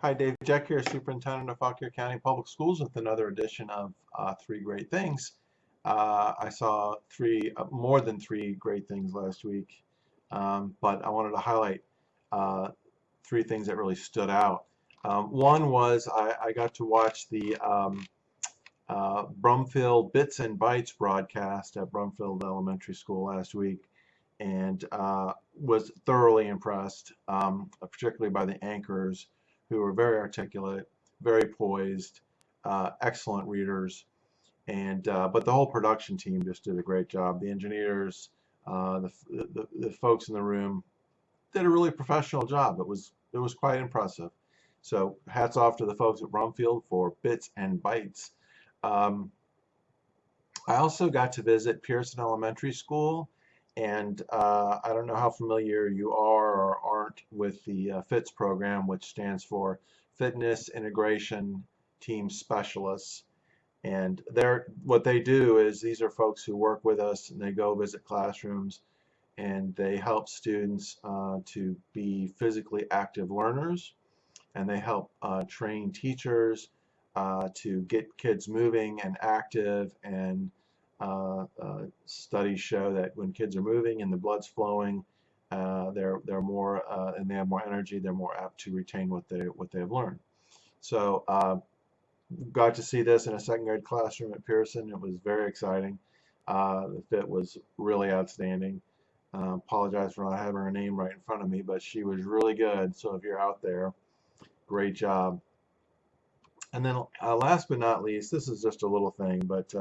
Hi, Dave Jeck here, Superintendent of Fauquier County Public Schools with another edition of uh, Three Great Things. Uh, I saw three, uh, more than three great things last week, um, but I wanted to highlight uh, three things that really stood out. Um, one was I, I, got to watch the um, uh, Brumfield Bits and Bytes broadcast at Brumfield Elementary School last week and uh, was thoroughly impressed, um, particularly by the anchors who are very articulate, very poised, uh, excellent readers, and uh, but the whole production team just did a great job. The engineers, uh, the, the, the folks in the room did a really professional job. It was it was quite impressive. So hats off to the folks at Brumfield for bits and bytes. Um, I also got to visit Pearson Elementary School and uh, I don't know how familiar you are or aren't with the uh, FITS program, which stands for Fitness Integration Team Specialists. And they're, what they do is these are folks who work with us and they go visit classrooms and they help students uh, to be physically active learners and they help uh, train teachers uh, to get kids moving and active and studies show that when kids are moving and the blood's flowing, uh, they're they're more uh, and they have more energy. They're more apt to retain what they what they have learned. So uh, got to see this in a second grade classroom at Pearson. It was very exciting. Uh, the fit was really outstanding. apologize for not having her name right in front of me, but she was really good. So if you're out there, great job. And then last but not least, this is just a little thing, but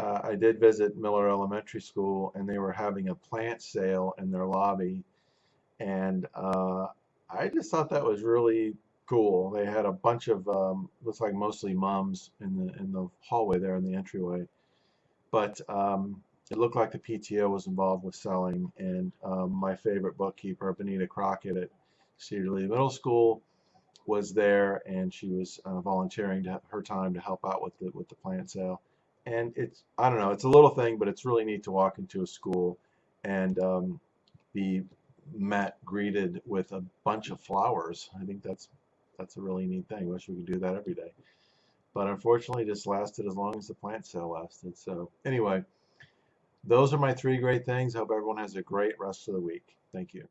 uh, I did visit Miller Elementary School and they were having a plant sale in their lobby and uh, I just thought that was really cool. They had a bunch of um, looks like mostly moms in the in the hallway there in the entryway, but um, it looked like the PTO was involved with selling. And um, my favorite bookkeeper, Benita Crockett at Cedar Lee Middle School, was there, and she was uh, volunteering to, her time to help out with the with the plant sale and it's I don't know it's a little thing but it's really neat to walk into a school and um, be met greeted with a bunch of flowers. I think that's that's a really neat thing. Wish we could do that every day. But unfortunately just lasted as long as the plant sale lasted. So anyway those are my three great things. Hope everyone has a great rest of the week. Thank you